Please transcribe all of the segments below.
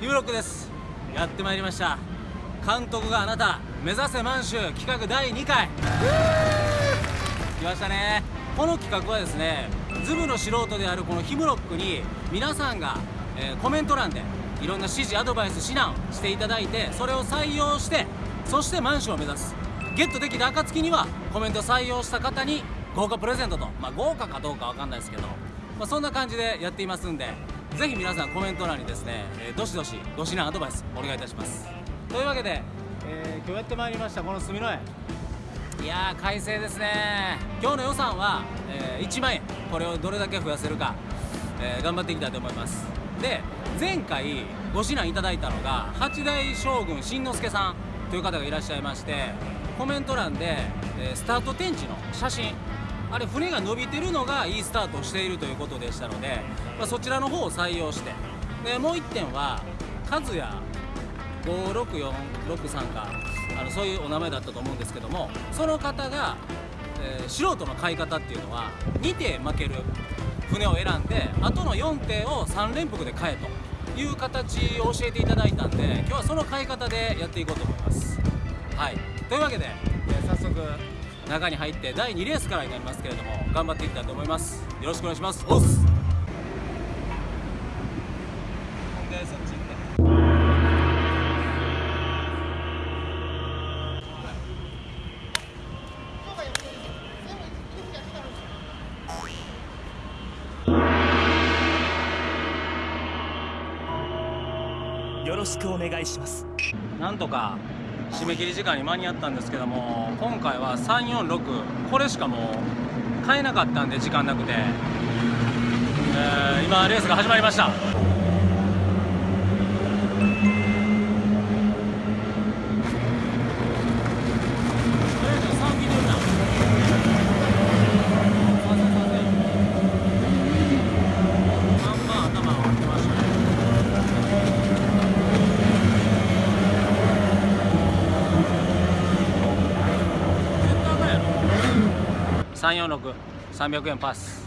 ユーロックです。やってまいりました。監督があなた目指せ満州企画第2回。来ましたね。この企画はですねズブの素人であるこのヒムロックに皆さんが、えー、コメント欄でいろんな指示アドバイス指南していただいてそれを採用してそして満州を目指す。ゲットできた暁にはコメント採用した方に豪華プレゼントとまあ豪華かどうかわかんないですけど、まあ、そんな感じでやっていますんでぜひ皆さんコメント欄にですね、えー、どしどしご指南アドバイスお願いいたします。というわけで、えー、今日やってまいりましたこの住之江。いやー快晴ですね。今日の予算は、えー、1万円。これをどれだけ増やせるか、え、頑張っていきたいと思います。で前回ご指南いただいたのが八代将軍新之助さんという方がいらっしゃいましてコメント欄で、え、スタート天地の写真あれ船が伸びてるのがいいスタートをしているということでしたので、まあ、そちらの方を採用してでもう1点は和也56463かあのそういうお名前だったと思うんですけどもその方が、えー、素人の買い方っていうのは2艇負ける船を選んであとの4艇を3連複で買えという形を教えていただいたんで今日はその買い方でやっていこうと思います。はい、というわけで、中に入って第2レースからになりますけれども頑張っていきたいと思います。よろしくお願いします。おっす。よろしくお願いします。なんとか締め切り時間に間に合ったんですけども今回は346これしかもう買えなかったんで時間なくて、えー、今レースが始まりました。346300円パス。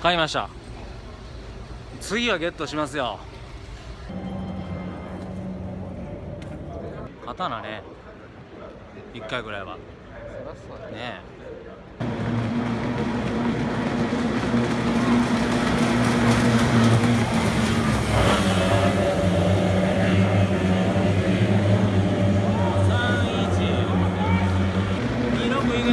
買いました。次はゲットしますよ。刀ね。1回ぐらいは。ねえ。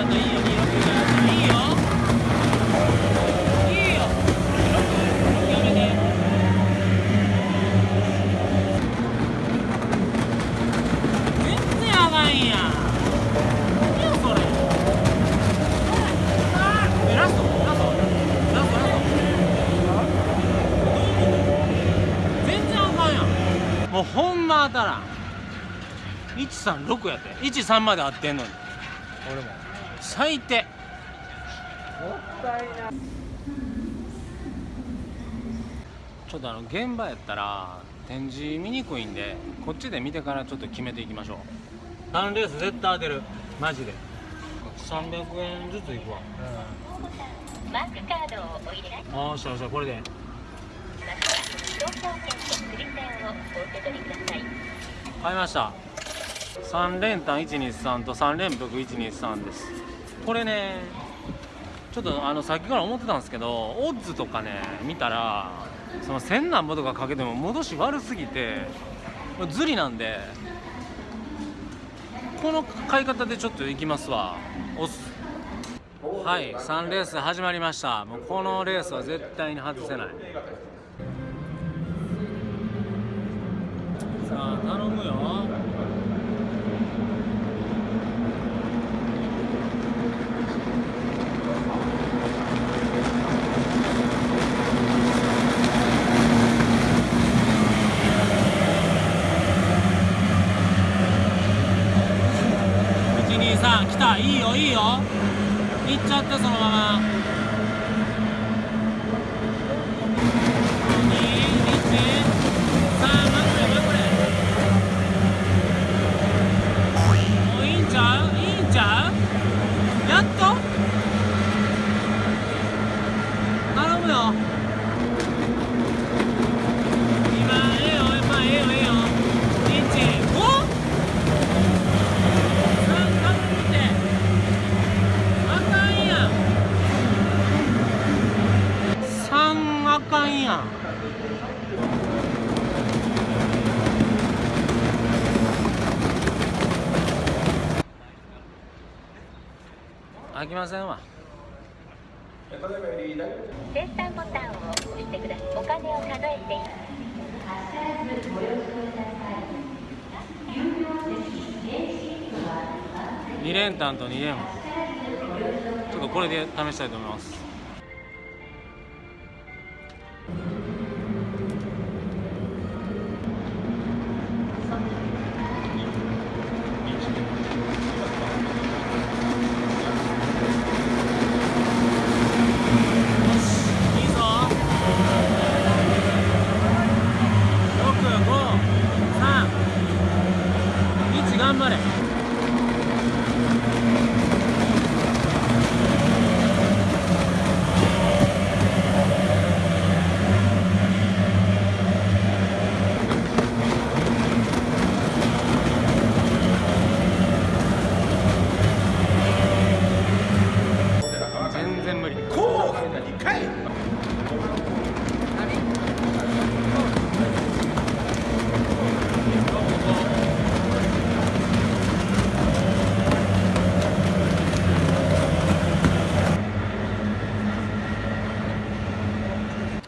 もうほんま当たらん136やって。13まで合ってんのに。俺も。最低。もったいなちょっとあの現場やったら展示見にくいんでこっちで見てからちょっと決めていきましょう。3レース絶対当てる。マジで。300円ずついくわ、うん、マークカードをお入れああしゃしゃこれで買いました。3連単123と3連複123です。これねちょっとあのさっきから思ってたんですけどオッズとかね見たらその1000何ぼとかかけても戻し悪すぎてズリなんでこの買い方でちょっといきますわ。はい3レース始まりました。もうこのレースは絶対に外せない。さあ頼むよ。さん来た。いいよいいよ。行っちゃってそのまま2 1 3待って待ってもういいんちゃういいんちゃうやっと頼むよ今ええよまあええよええよ1 5三かぶってあかんやん三あかんやんあきませんわ先端ボタンを押してください。お金を数えています。2連単と2連ちょっとこれで試したいと思います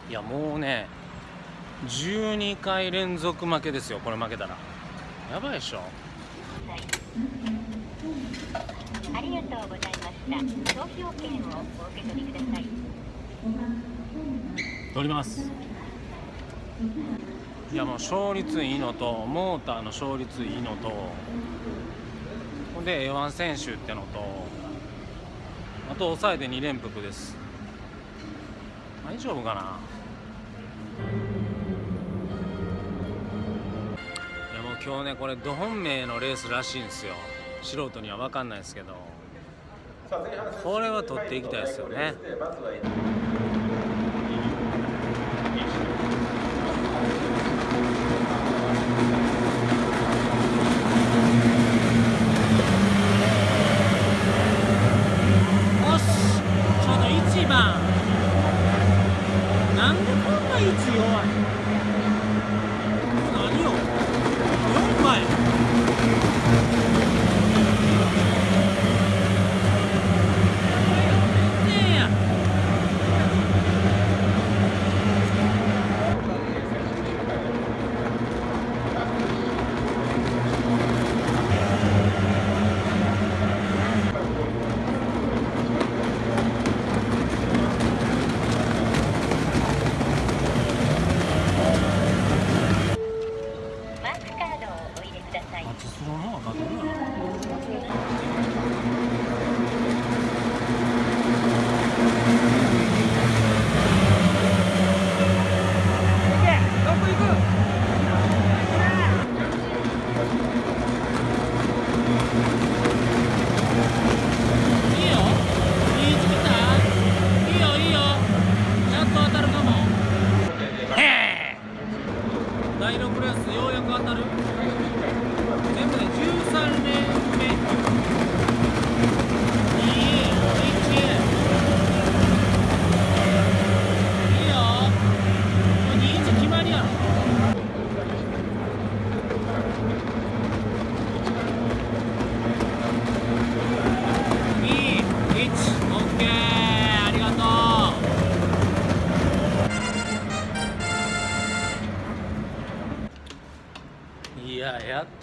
いやもうね12回連続負けですよこれ負けたらやばいでしょありがとうございました。投票券をお受け取りください。取ります。いやもう勝率いいのとモーターの勝率いいのとほんで A1 選手ってのとあと抑えて2連複です。大丈夫かな？いやもう今日ねこれど本命のレースらしいんですよ。素人には分かんないですけど。これは取っていきたいですよね。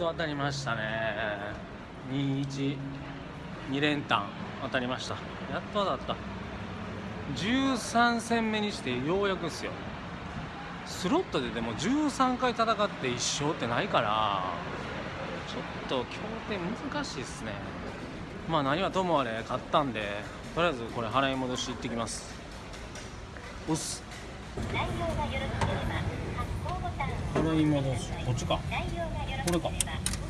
と当たりましたね。21 2連単。当たりました。やっと当たった。13戦目にしてようやくっすよ。スロットででも13回戦って1勝ってないからちょっと協定難しいっすね。まあ何はともあれ買ったんでとりあえずこれ払い戻し行ってきます。おっす払い戻しこっちか。これか発行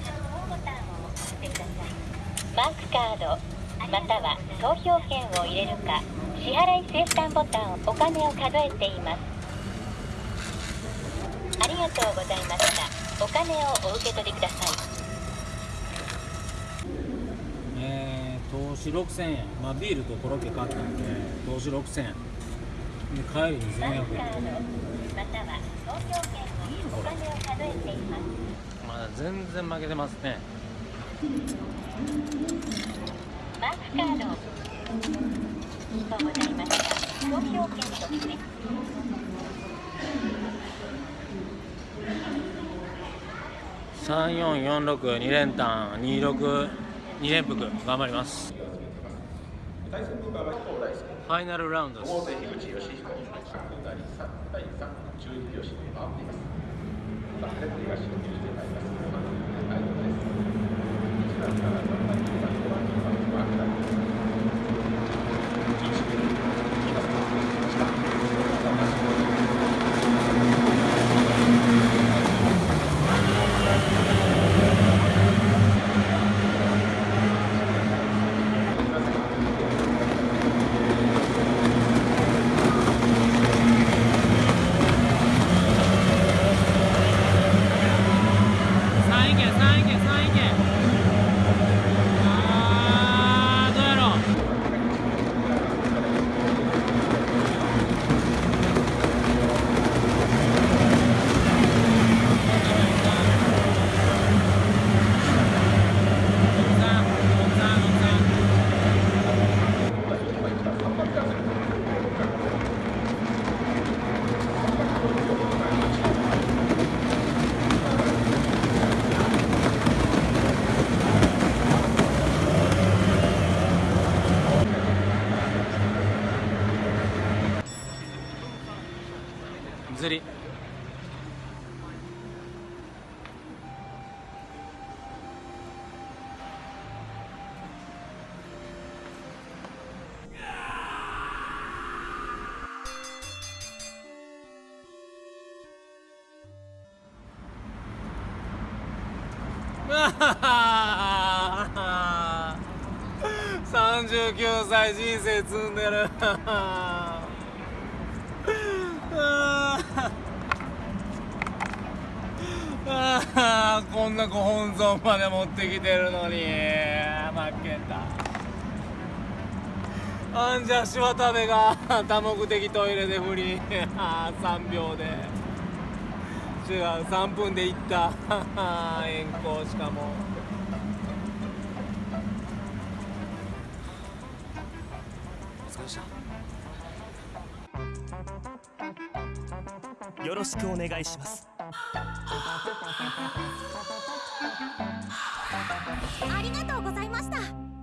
ボタンを押してくださいマークカードまたは総票券を入れるか支払いボタンお金を数えています。ありがとうございました。お金をお受け取りください。えー、投資6000円まあビールとコロッケ買ったんで投資6000円で帰りマー2400クカード円または総票券をお金を数えています。まだ全然負けてますねマークカードとございました投票券として34462連単262連複頑張ります。ファイナルラウンドです。3位 Thank you. あ39歳人生積んでる。あこんなご本尊まで持ってきてるのに。負けた。あんじゃし渡部が多目的トイレで不倫。3秒で。違う3分で行った。円行しかも。お疲れでした。よろしくお願いします。ありがとうございました